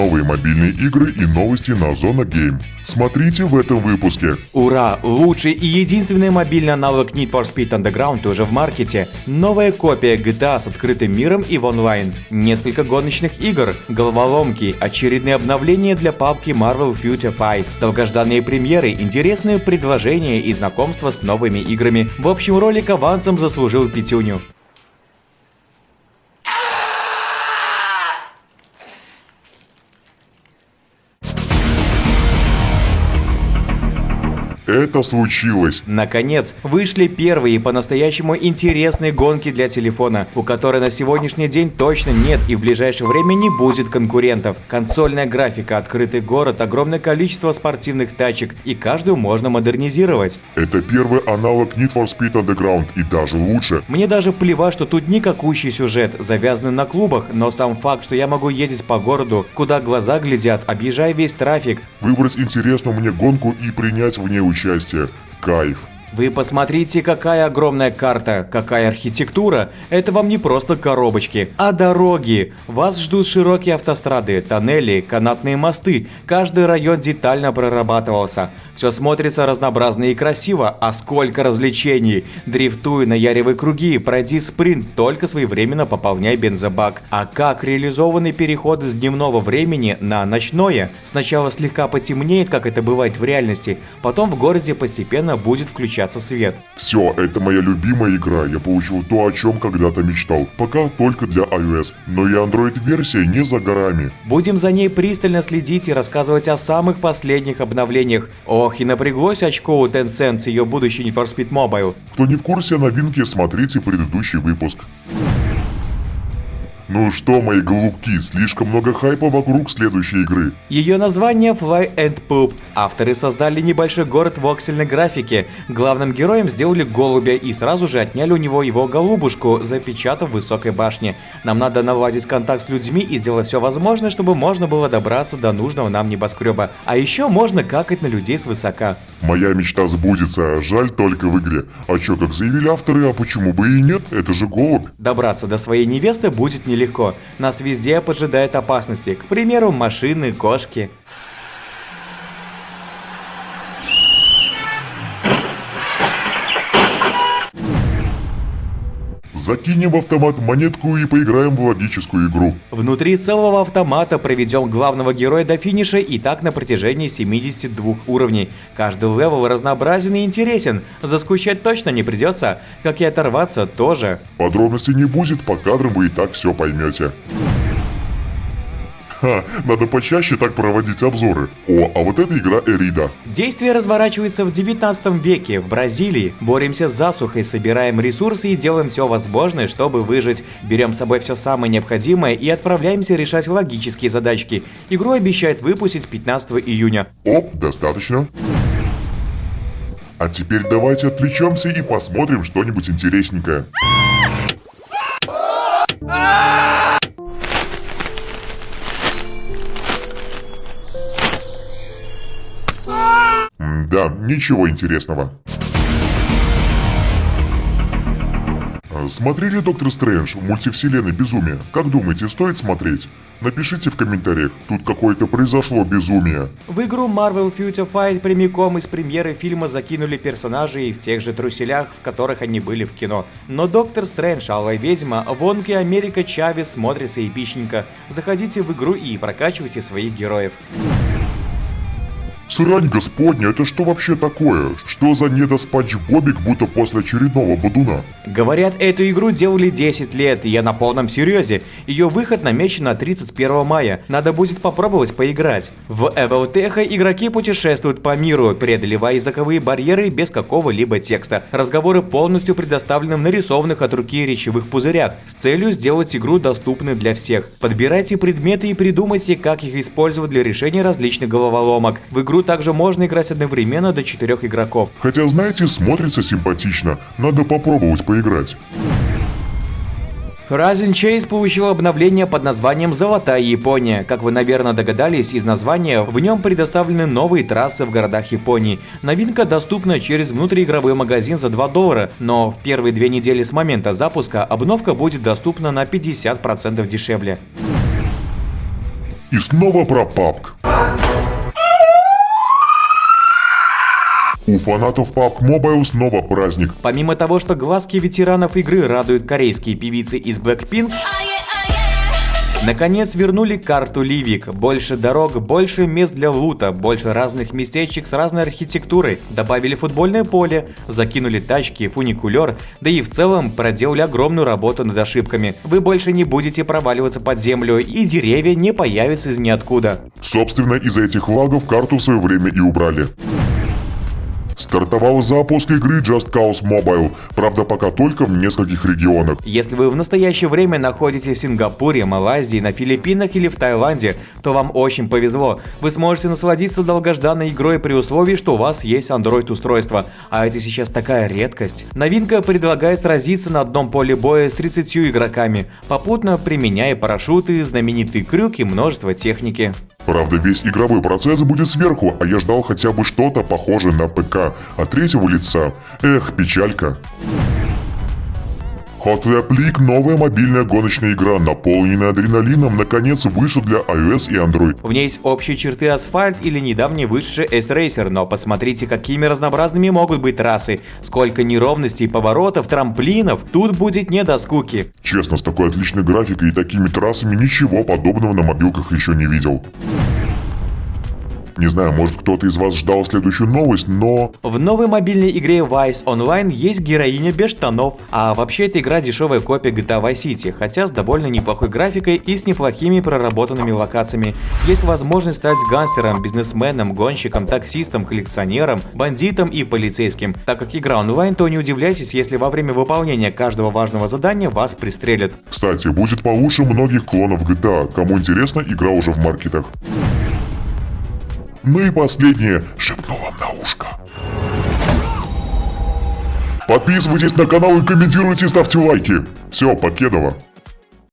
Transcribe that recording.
новые мобильные игры и новости на Зона Game. Смотрите в этом выпуске. Ура! Лучший и единственный мобильный аналог Need for Speed Underground уже в маркете. Новая копия GTA с открытым миром и в онлайн. Несколько гоночных игр, головоломки, очередные обновления для папки Marvel Future Fight, долгожданные премьеры, интересные предложения и знакомства с новыми играми. В общем, ролик авансом заслужил пятюню. Это случилось. Наконец, вышли первые по-настоящему интересные гонки для телефона, у которой на сегодняшний день точно нет и в ближайшее время не будет конкурентов. Консольная графика, открытый город, огромное количество спортивных тачек, и каждую можно модернизировать. Это первый аналог Need for Speed Underground и даже лучше. Мне даже плевать, что тут никакущий сюжет, завязанный на клубах, но сам факт, что я могу ездить по городу, куда глаза глядят, объезжая весь трафик. Выбрать интересную мне гонку и принять в ней участие участие. Кайф. Вы посмотрите, какая огромная карта, какая архитектура. Это вам не просто коробочки, а дороги. Вас ждут широкие автострады, тоннели, канатные мосты. Каждый район детально прорабатывался. Все смотрится разнообразно и красиво, а сколько развлечений. Дрифтуй, наяривай круги, пройди спринт, только своевременно пополняй бензобак. А как реализованы переходы с дневного времени на ночное? Сначала слегка потемнеет, как это бывает в реальности, потом в городе постепенно будет включаться свет. Все, это моя любимая игра, я получил то, о чем когда-то мечтал. Пока только для iOS, но и Android-версия не за горами. Будем за ней пристально следить и рассказывать о самых последних обновлениях. Ох, Ох, и напряглось очко у Tencent с ее будущей Need for Speed Mobile. Кто не в курсе новинки, смотрите предыдущий выпуск. Ну что, мои голубки, слишком много хайпа вокруг следующей игры. Ее название Fly and Poop. Авторы создали небольшой город в оксельной графике. Главным героем сделали голубя и сразу же отняли у него его голубушку, запечатав в высокой башне. Нам надо наладить контакт с людьми и сделать все возможное, чтобы можно было добраться до нужного нам небоскреба. А еще можно какать на людей свысока. Моя мечта сбудется, жаль только в игре. А чё, как заявили авторы, а почему бы и нет? Это же голубь. Добраться до своей невесты будет нелегко легко. Нас везде поджидают опасности, к примеру, машины, кошки. Закинем в автомат монетку и поиграем в логическую игру. Внутри целого автомата проведем главного героя до финиша и так на протяжении 72 уровней. Каждый level разнообразен и интересен, заскучать точно не придется, как и оторваться тоже. Подробностей не будет, по кадрам вы и так все поймете. Ха, надо почаще так проводить обзоры. О, а вот эта игра Arida. Действие разворачивается в 19 веке в Бразилии. Боремся с засухой, собираем ресурсы и делаем все возможное, чтобы выжить. Берем с собой все самое необходимое и отправляемся решать логические задачки. Игру обещают выпустить 15 июня. Оп, достаточно. А теперь давайте отвлечемся и посмотрим что-нибудь интересненькое. Да, ничего интересного. Смотрели Доктор Стрэндж в мультивселенной Безумие? Как думаете, стоит смотреть? Напишите в комментариях, тут какое-то произошло безумие. В игру Marvel Future Fight прямиком из премьеры фильма закинули персонажей в тех же труселях, в которых они были в кино. Но Доктор Стрэндж, Алая Ведьма, Вонки Америка Чавес смотрится эпичненько. Заходите в игру и прокачивайте своих героев. Срань господня, это что вообще такое? Что за недоспанч Бобик, будто после очередного бодуна? Говорят, эту игру делали 10 лет, и я на полном серьезе. Ее выход намечен на 31 мая. Надо будет попробовать поиграть. В Эвелтеха игроки путешествуют по миру, преодолевая языковые барьеры без какого-либо текста. Разговоры полностью предоставлены в нарисованных от руки речевых пузырях, с целью сделать игру доступной для всех. Подбирайте предметы и придумайте, как их использовать для решения различных головоломок. В игру также можно играть одновременно до четырех игроков. Хотя, знаете, смотрится симпатично. Надо попробовать поиграть. Horizon Chase получил обновление под названием «Золотая Япония». Как вы, наверное, догадались из названия, в нем предоставлены новые трассы в городах Японии. Новинка доступна через внутриигровой магазин за 2 доллара, но в первые две недели с момента запуска обновка будет доступна на 50% дешевле. И снова про PUBG. У фанатов PUBG Mobile снова праздник. Помимо того, что глазки ветеранов игры радуют корейские певицы из Blackpink, Наконец вернули карту Ливик. Больше дорог, больше мест для лута, больше разных местечек с разной архитектурой. Добавили футбольное поле, закинули тачки, фуникулер, да и в целом проделали огромную работу над ошибками. Вы больше не будете проваливаться под землю, и деревья не появятся из ниоткуда. Собственно, из-за этих лагов карту в свое время и убрали. Стартовал запуск игры Just Cause Mobile, правда пока только в нескольких регионах. Если вы в настоящее время находитесь в Сингапуре, Малайзии, на Филиппинах или в Таиланде, то вам очень повезло. Вы сможете насладиться долгожданной игрой при условии, что у вас есть Android-устройство. А это сейчас такая редкость. Новинка предлагает сразиться на одном поле боя с 30 игроками, попутно применяя парашюты, знаменитый крюк и множество техники. Правда, весь игровой процесс будет сверху, а я ждал хотя бы что-то похожее на ПК от третьего лица. Эх, печалька. Hot Lap League – новая мобильная гоночная игра, наполненная адреналином, наконец вышла для iOS и Android. В ней есть общие черты асфальт или недавний вышедший S-Racer, но посмотрите, какими разнообразными могут быть трассы, сколько неровностей, поворотов, трамплинов, тут будет не до скуки. Честно, с такой отличной графикой и такими трассами ничего подобного на мобилках еще не видел. Не знаю, может кто-то из вас ждал следующую новость, но... В новой мобильной игре Vice Online есть героиня без штанов, а вообще эта игра дешевая копия GTA Vice City, хотя с довольно неплохой графикой и с неплохими проработанными локациями. Есть возможность стать гангстером, бизнесменом, гонщиком, таксистом, коллекционером, бандитом и полицейским. Так как игра онлайн, то не удивляйтесь, если во время выполнения каждого важного задания вас пристрелят. Кстати, будет получше многих клонов GTA. Кому интересно, игра уже в маркетах. Ну и последнее, шепну вам на ушко. Подписывайтесь на канал и комментируйте, ставьте лайки. Все, Покедова.